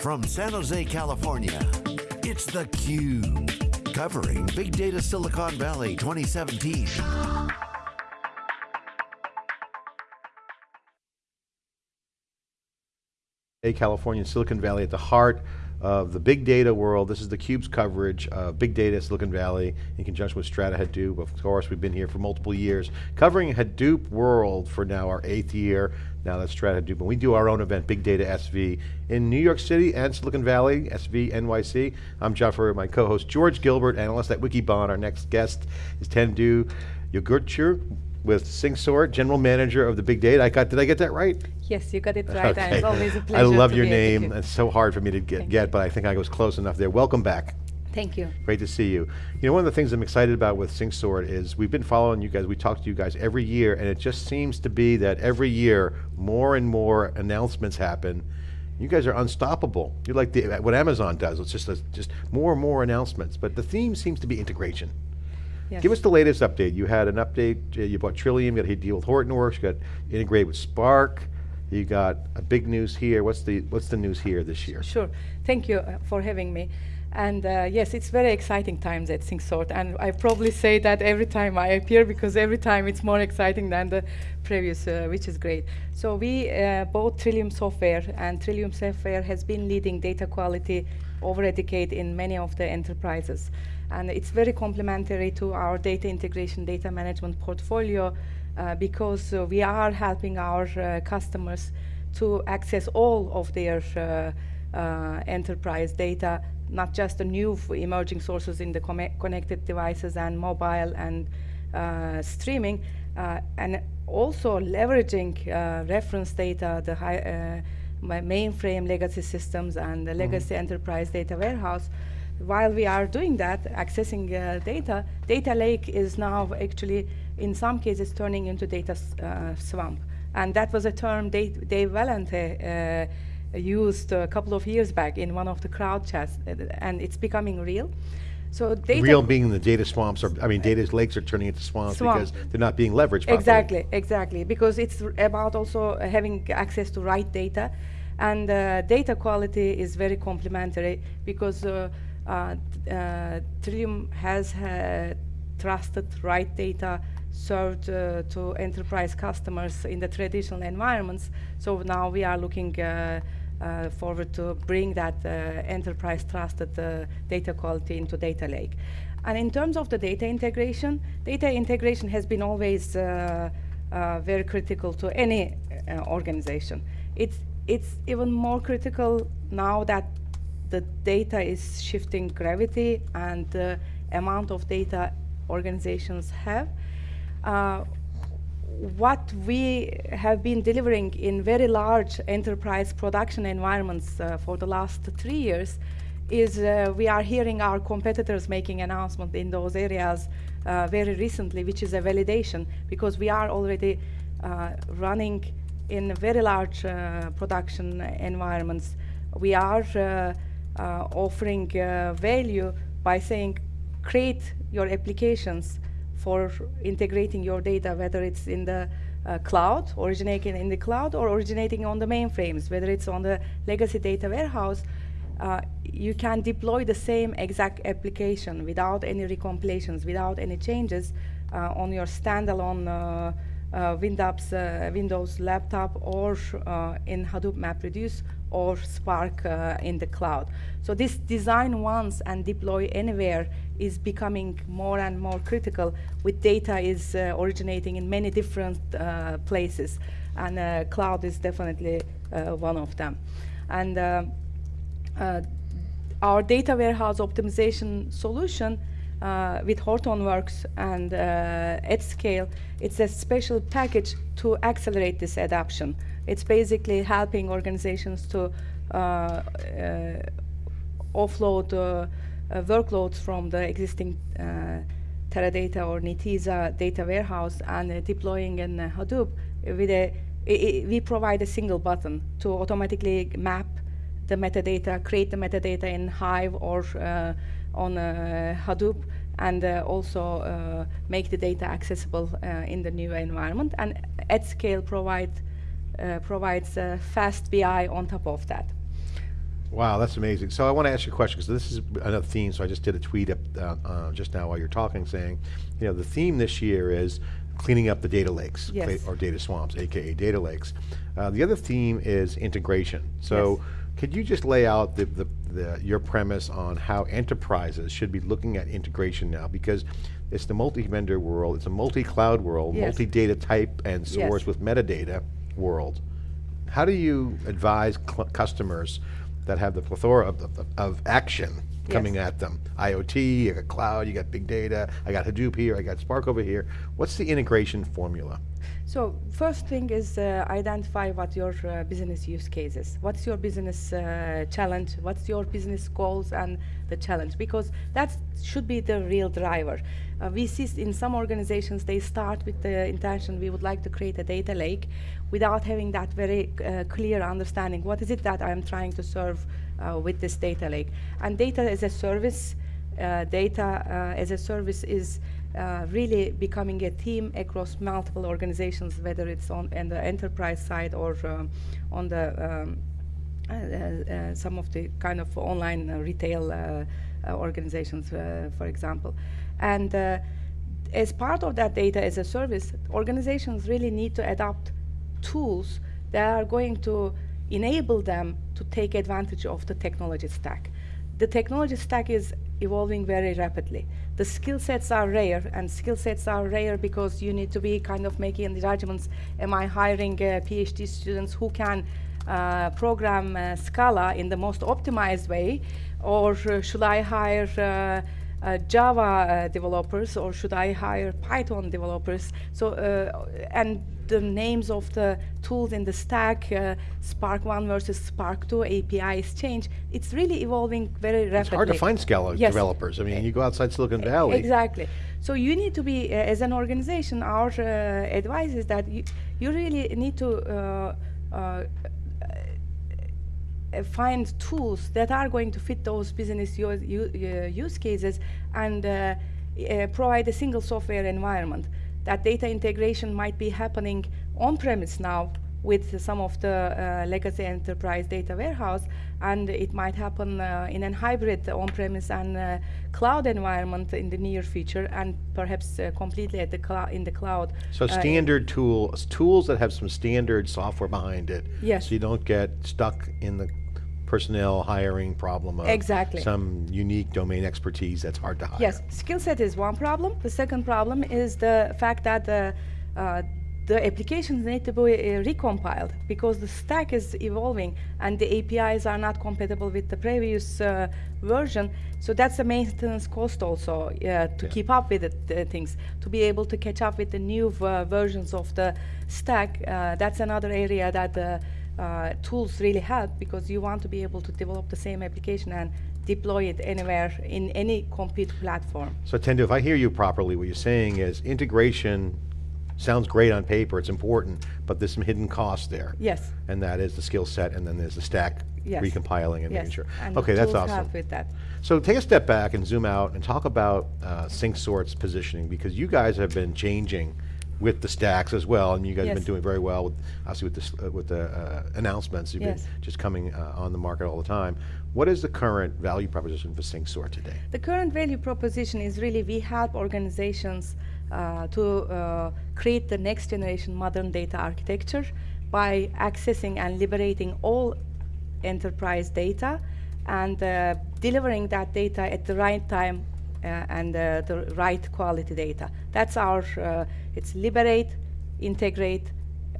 From San Jose, California, it's theCUBE. Covering Big Data Silicon Valley 2017. Hey, California, Silicon Valley at the heart of the big data world. This is theCUBE's coverage of big data, Silicon Valley, in conjunction with Strata Hadoop. Of course, we've been here for multiple years, covering Hadoop world for now our eighth year. Now that's Strata Hadoop, and we do our own event, Big Data SV, in New York City and Silicon Valley, SV NYC. I'm John Furrier, my co-host, George Gilbert, analyst at Wikibon. Our next guest is Tendu Yogurtcu, with SyncSort, General Manager of the Big Data. I got, did I get that right? Yes, you got it right, okay. it's always a pleasure I love your name, it's so hard for me to get, get but I think I was close enough there. Welcome back. Thank you. Great to see you. You know, one of the things I'm excited about with SyncSort is we've been following you guys, we talk to you guys every year, and it just seems to be that every year, more and more announcements happen. You guys are unstoppable. You're like the, what Amazon does, it's just, a, just more and more announcements, but the theme seems to be integration. Yes. Give us the latest update. You had an update, uh, you bought Trillium, you got a deal with Hortonworks, you got integrated with Spark, you got a big news here. What's the, what's the news here this year? Sure, thank you uh, for having me. And uh, yes, it's very exciting times at SyncSort, and I probably say that every time I appear because every time it's more exciting than the previous, uh, which is great. So we uh, bought Trillium Software, and Trillium Software has been leading data quality over a decade in many of the enterprises. And it's very complementary to our data integration, data management portfolio uh, because uh, we are helping our uh, customers to access all of their uh, uh, enterprise data, not just the new emerging sources in the connected devices and mobile and uh, streaming, and also leveraging reference data, the high, mainframe legacy systems and the mm-hmm. legacy mm. enterprise data warehouse while we are doing that, accessing uh, data, data lake is now actually, in some cases, turning into data uh, swamp. And that was a term Dave, Dave Vellante uh, used a couple of years back in one of the crowd chats, uh, and it's becoming real. So data real being the data swamps, or I mean, data lakes are turning into swamps swamp. because they're not being leveraged properly. Exactly, exactly, because it's about also having access to right data, and uh, data quality is very complementary because uh, uh, uh, Trillium has trusted right data served uh, to enterprise customers in the traditional environments. So now we are looking uh, uh, forward to bring that enterprise trusted data quality into data lake. And in terms of the data integration, data integration has been always very critical to any organization. It's, it's even more critical now that the data is shifting gravity and the amount of data organizations have. Uh, what we have been delivering in very large enterprise production environments uh, for the last three years is uh, we are hearing our competitors making announcements in those areas uh, very recently, which is a validation because we are already uh, running in very large uh, production environments. We are offering uh, value by saying create your applications for integrating your data, whether it's in the uh, cloud, originating in the cloud, or originating on the mainframes, whether it's on the legacy data warehouse, uh, you can deploy the same exact application without any recompilations, without any changes uh, on your standalone uh, uh, Windows, uh, Windows laptop or uh, in Hadoop MapReduce or Spark uh, in the cloud. So this design once and deploy anywhere is becoming more and more critical with data is uh, originating in many different uh, places and cloud is definitely one of them. And uh, our data warehouse optimization solution uh, with Hortonworks and uh, AtScale, it's a special package to accelerate this adoption. It's basically helping organizations to uh, uh offload uh, uh, workloads from the existing Teradata or Netezza data warehouse and deploying in Hadoop with a, we provide a single button to automatically map the metadata, create the metadata in Hive or on uh, Hadoop and uh, also uh, make the data accessible in the new environment. And AtScale provide, provides fast BI on top of that. Wow, that's amazing. So I want to ask you a question because this is another theme. So I just did a tweet up uh, uh, just now while you're talking, saying, you know, the theme this year is cleaning up the data lakes Yes. or data swamps, aka data lakes. Uh, the other theme is integration. So Yes. could you just lay out the, the, the, your premise on how enterprises should be looking at integration now? Because it's the multi-vendor world, it's a multi-cloud world, Yes. multi-data type and source Yes. with metadata world. How do you advise customers that have the plethora of, of, of action coming Yes. at them? IoT, you got cloud, you got big data, I got Hadoop here, I got Spark over here. What's the integration formula? So first thing is uh, identify what your uh, business use case is. What's your business uh, challenge? What's your business goals and the challenge? Because that should be the real driver. Uh, we see in some organizations they start with the intention we would like to create a data lake without having that very uh, clear understanding. What is it that I'm trying to serve uh, with this data lake? And data as a service data as a service is uh, really becoming a theme across multiple organizations, whether it's on, on the enterprise side or um, on the um, uh, uh, some of the kind of online uh, retail uh, uh, organizations, uh, for example. And uh, as part of that data as a service, organizations really need to adopt tools that are going to enable them to take advantage of the technology stack. The technology stack is evolving very rapidly. The skill sets are rare, and skill sets are rare because you need to be kind of making the judgments. Am I hiring uh, PhD students who can uh, program uh, Scala in the most optimized way, or uh, should I hire uh, Java uh, developers, or should I hire Python developers? So, uh, and the names of the tools in the stack, uh, Spark 1 versus Spark 2 APIs change. It's really evolving very rapidly. It's hard to find Scala Yes. developers. I mean, you go outside Silicon Valley. Exactly. So you need to be, uh, as an organization, our uh, advice is that you, you really need to uh, find tools that are going to fit those business u- u- uh, use cases and uh, uh, provide a single software environment. That data integration might be happening on-premise now with some of the uh, legacy enterprise data warehouse, and it might happen uh, in a hybrid on-premise and uh, cloud environment in the near future, and perhaps uh, completely at the in the cloud. So standard tools, tools that have some standard software behind it. Yes. So you don't get stuck in the personnel hiring problem of Exactly. some unique domain expertise that's hard to hire. Yes, skill set is one problem. The second problem is the fact that the, uh, the applications need to be uh, recompiled because the stack is evolving and the APIs are not compatible with the previous uh, version. So that's a maintenance cost also uh, to Yeah. keep up with the, the things, to be able to catch up with the new uh, versions of the stack. Uh, that's another area that the uh, tools really help because you want to be able to develop the same application and deploy it anywhere in any compute platform. So Tendu, if I hear you properly, what you're saying is integration sounds great on paper, it's important, but there's some hidden costs there. Yes. And that is the skill set, and then there's the stack Yes. recompiling and yes. making sure. And Okay, that's awesome. with that. So take a step back and zoom out and talk about uh, SyncSort's positioning because you guys have been changing with the stacks as well, and you guys have been doing very well with obviously with this uh, with the uh, announcements. You've Yes. been just coming uh, on the market all the time. What is the current value proposition for SyncSort today? The current value proposition is really we help organizations to uh, create the next generation modern data architecture by accessing and liberating all enterprise data and uh, delivering that data at the right time uh, and uh, the right quality data. That's our, uh, it's liberate, integrate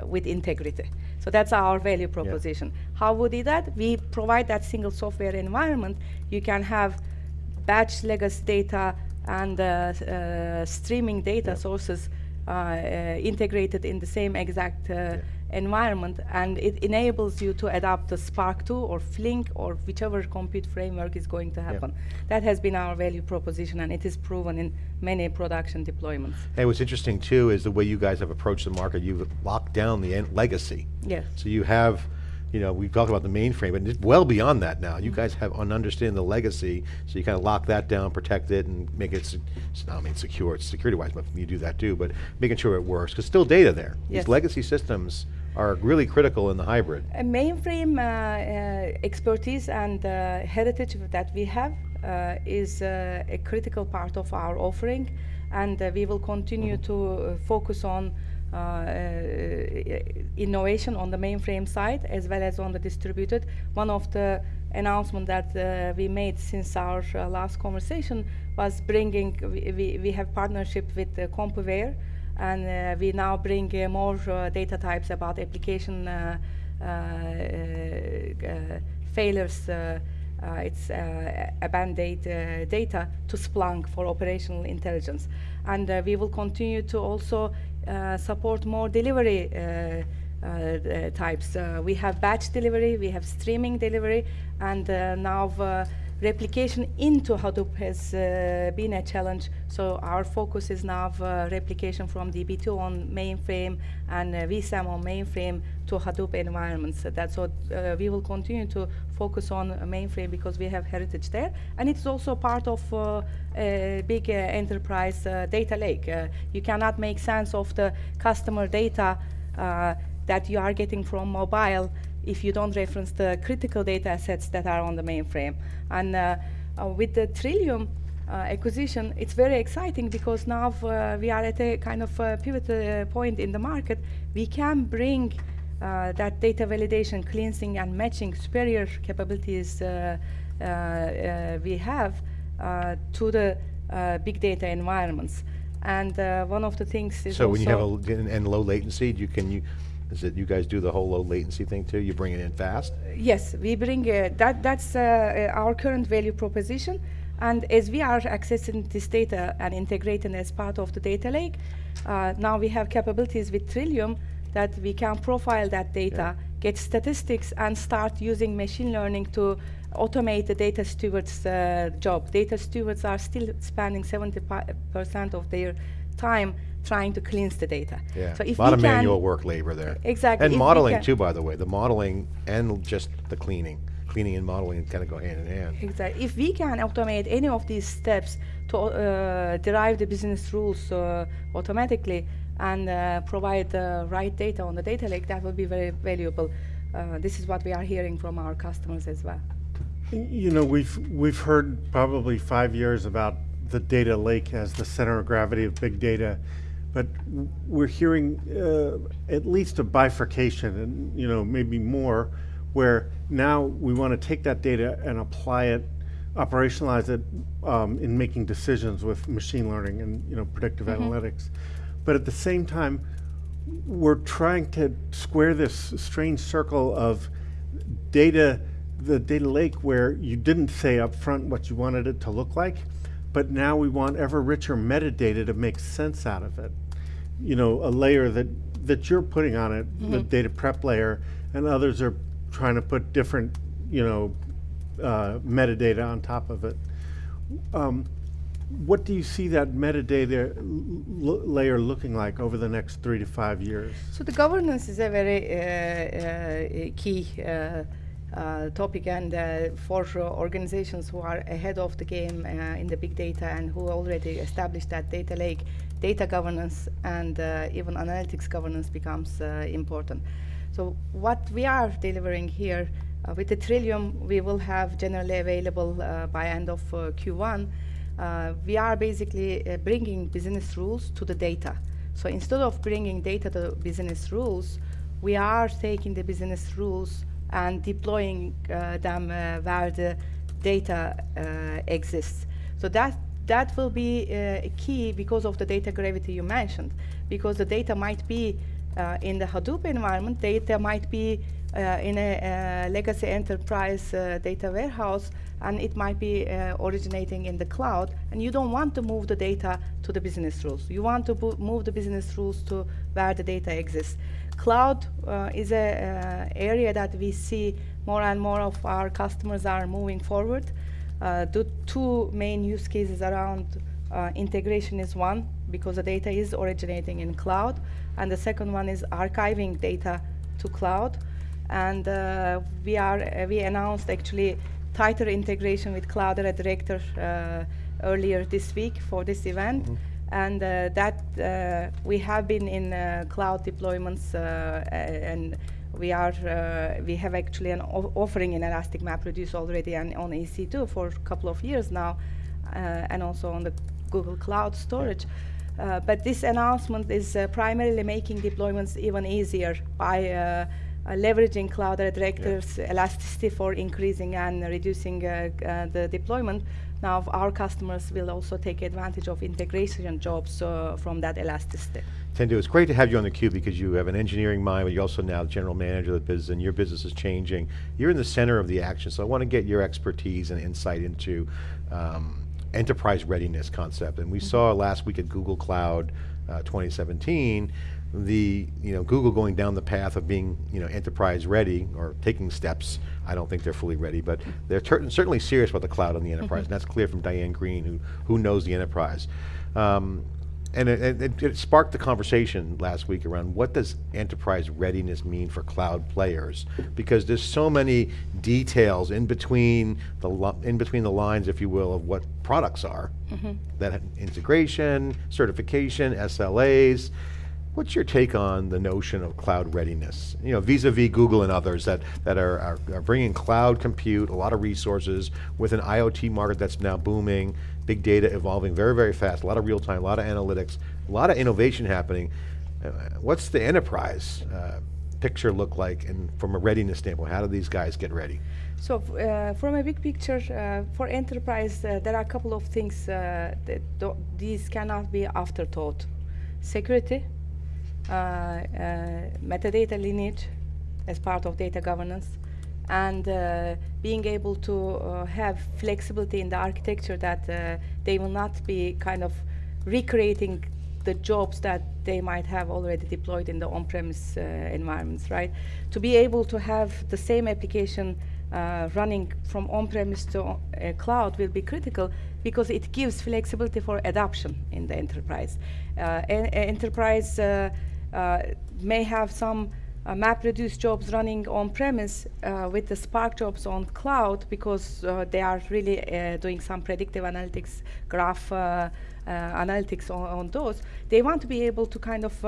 uh, with integrity. So that's our value proposition. How would we do that? We provide that single software environment. You can have batch legacy data and uh, uh, streaming data sources uh, uh, integrated in the same exact uh, environment, and it enables you to adapt the Spark 2 or Flink or whichever compute framework is going to happen. That has been our value proposition, and it is proven in many production deployments. Hey, what's interesting too is the way you guys have approached the market. You've locked down the legacy. Yes. So you have, you know, we talked about the mainframe, but it's well beyond that now. Mm-hmm. You guys have an understanding the legacy, so you kind of lock that down, protect it, and make it, se- s- I mean, secure, it's security-wise, but you do that too, but making sure it works, because still data there. Yes. These legacy systems are really critical in the hybrid. Mainframe uh, uh, expertise and uh, heritage that we have uh, is uh, a critical part of our offering, and uh, we will continue to uh, focus on innovation on the mainframe side as well as on the distributed. One of the announcements that uh, we made since our uh, last conversation was bringing, we, we, we have partnership with uh, CompuWare and uh, we now bring uh, more uh, data types about application uh, uh, uh, failures. Uh, uh, it's uh, abandoned uh, data to Splunk for operational intelligence, and uh, we will continue to also uh, support more delivery. Uh, uh, uh, types. Uh, we have batch delivery, we have streaming delivery, and uh, now uh, replication into Hadoop has uh, been a challenge. So our focus is now uh, replication from DB2 on mainframe and uh, vSAM on mainframe to Hadoop environments. So that's what uh, we will continue to focus on uh, mainframe because we have heritage there. And it's also part of uh, a big enterprise data lake. You cannot make sense of the customer data that you are getting from mobile if you don't reference the critical data assets that are on the mainframe. And uh, uh, with the Trillium uh, acquisition, it's very exciting because now uh, we are at a kind of pivot uh, point in the market. We can bring uh, that data validation, cleansing, and matching superior capabilities uh, uh, uh, we have uh, to the uh, big data environments. And uh, one of the things is So when you have a, also- l- and and low latency, you can, you, is it, you guys do the whole low latency thing too? You bring it in fast? Yes, we bring uh, that. That's uh, uh, our current value proposition. And as we are accessing this data and integrating as part of the data lake, uh, now we have capabilities with Trillium that we can profile that data, get statistics, and start using machine learning to automate the data stewards' uh, job. Data stewards are still spending 70% of their time trying to cleanse the data. Yeah, So if a lot of can- manual work labor there. Exactly, And modeling can- too, by the way, the modeling and just the cleaning. Cleaning and modeling kind of go hand in hand. Exactly. If we can automate any of these steps to uh, derive the business rules uh, automatically and uh, provide the right data on the data lake, that will be very valuable. Uh, this is what we are hearing from our customers as well. You know, we've, we've heard probably five years about the data lake as the center of gravity of big data, but we're hearing uh, at least a bifurcation and, you know, maybe more, where now we want to take that data and apply it, operationalize it um, in making decisions with machine learning and, you know, predictive analytics. But at the same time, we're trying to square this strange circle of data, the data lake where you didn't say up front what you wanted it to look like, but now we want ever richer metadata to make sense out of it. You know, a layer that, that you're putting on it, the data prep layer, and others are trying to put different, you know, uh, metadata on top of it. Um, what do you see that metadata layer looking like over the next three to five years? So the governance is a very uh, uh, key uh, uh, topic, and uh, for organizations who are ahead of the game uh, in the big data and who already established that data lake, data governance and uh, even analytics governance becomes uh, important. So what we are delivering here with the Trillium, we will have generally available by end of uh, Q1. Uh, we are basically bringing business rules to the data. So instead of bringing data to business rules, we are taking the business rules and deploying uh, them uh, where the data uh, exists. So that that will be uh, key because of the data gravity you mentioned, because the data might be uh, in the Hadoop environment, data might be uh, in a legacy enterprise data warehouse, and it might be originating in the cloud, and you don't want to move the data to the business rules. You want to move the business rules to where the data exists. Cloud uh, is an uh, area that we see more and more of our customers are moving forward. Uh, the two main use cases around integration is one because the data is originating in cloud, and the second one is archiving data to cloud. And we are we announced actually tighter integration with Cloudera Director uh, earlier this week for this event. And uh, that uh, we have been in uh, cloud deployments uh, and we are uh, we have actually an offering in Elastic MapReduce already and on EC2 for a couple of years now, uh, and also on the Google Cloud Storage. Uh, but this announcement is uh, primarily making deployments even easier by leveraging Cloudera Director's yeah. elasticity for increasing and reducing the deployment. Now our customers will also take advantage of integration jobs from that elasticity. Tendu, it's great to have you on theCUBE because you have an engineering mind, but you're also now the general manager of the business and your business is changing. You're in the center of the action, so I want to get your expertise and insight into um, enterprise readiness concept. And we mm -hmm. saw last week at Google Cloud uh, 2017, the you know Google going down the path of being you know enterprise ready or taking steps. I don't think they're fully ready, but they're certainly serious about the cloud and the enterprise. Mm -hmm. And that's clear from Diane Greene, who who knows the enterprise. Um, and it, it, it, sparked the conversation last week around what does enterprise readiness mean for cloud players? Because there's so many details in between the in between the lines, if you will, of what products are. Mm -hmm. That integration, certification, SLAs. What's your take on the notion of cloud readiness? You know, vis-a-vis -vis Google and others that, that are, are, are bringing cloud compute, a lot of resources with an IoT market that's now booming, big data evolving very, very fast, a lot of real time, a lot of analytics, a lot of innovation happening. Uh, what's the enterprise uh, picture look like and from a readiness standpoint, how do these guys get ready? So uh, from a big picture, uh, for enterprise, uh, there are a couple of things uh, that these cannot be afterthought. Security, metadata lineage as part of data governance, and uh, being able to uh, have flexibility in the architecture that uh, they will not be kind of recreating the jobs that they might have already deployed in the on-premise uh, environments, right? To be able to have the same application uh, running from on-premise to uh, cloud will be critical because it gives flexibility for adoption in the enterprise. En enterprise may have some uh, MapReduce jobs running on premise uh, with the Spark jobs on cloud because uh, they are really uh, doing some predictive analytics, graph uh, uh, analytics on, on, those. They want to be able to kind of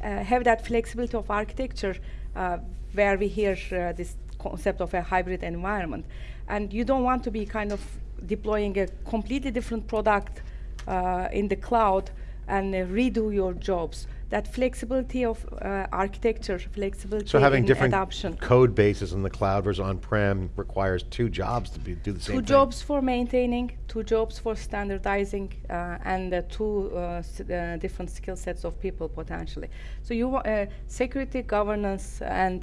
have that flexibility of architecture where we hear this concept of a hybrid environment. And you don't want to be kind of deploying a completely different product in the cloud and redo your jobs that flexibility of uh, architecture, flexibility so having different adoption. code bases in the cloud versus on-prem requires two jobs to be, do the same Two jobs for maintaining, two jobs for standardizing, uh, and uh, two uh, uh, different skill sets of people potentially. So you uh, security, governance, and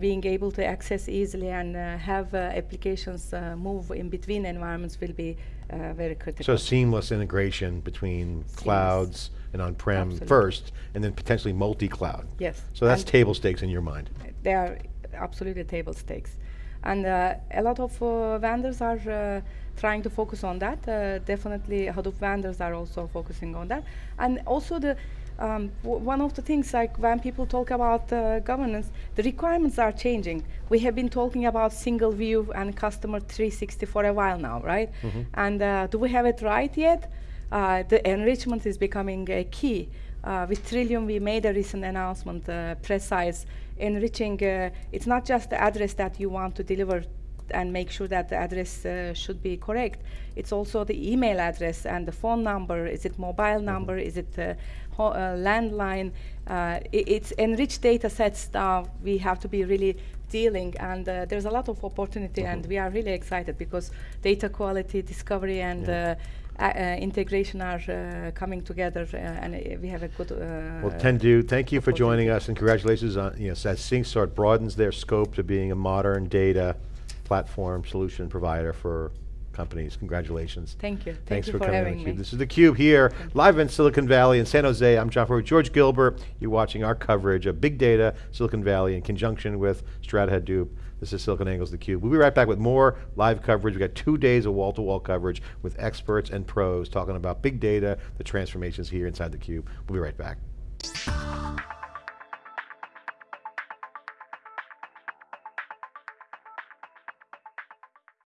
being able to access easily and have applications move in between environments will be very critical. So seamless integration between seamless. clouds, and on-prem first, and then potentially multi-cloud. Yes. So that's and table stakes in your mind. They are absolutely table stakes. And uh, a lot of uh, vendors are uh, trying to focus on that. Uh, definitely Hadoop vendors are also focusing on that. And also the um, one of the things like when people talk about uh, governance, the requirements are changing. We have been talking about single view and customer 360 for a while now, right? Mm -hmm. And uh, do we have it right yet? Uh, the enrichment is becoming a key. Uh, with Trillium, we made a recent announcement, uh, precise, enriching, uh, it's not just the address that you want to deliver and make sure that the address uh, should be correct. It's also the email address and the phone number. Is it mobile mm-hmm. number? Is it uh, landline? It, it's enriched data sets now we have to be really dealing and uh, there's a lot of opportunity mm -hmm. and we are really excited because data quality, discovery and yeah. Uh, uh, integration are uh, coming together and we have a good Well Tendu, thank you for joining us and congratulations on, you know, as SyncSort broadens their scope to being a modern data platform solution provider for companies. Congratulations. Thank you. Thanks Thank for, you for coming having me. This is theCUBE here, live in Silicon Valley in San Jose. I'm John Furrier, George Gilbert. You're watching our coverage of big data, Silicon Valley in conjunction with Strata Hadoop. This is SiliconANGLE's theCUBE. We'll be right back with more live coverage. We've got two days of wall-to-wall -wall coverage with experts and pros talking about big data, the transformations here inside theCUBE. We'll be right back.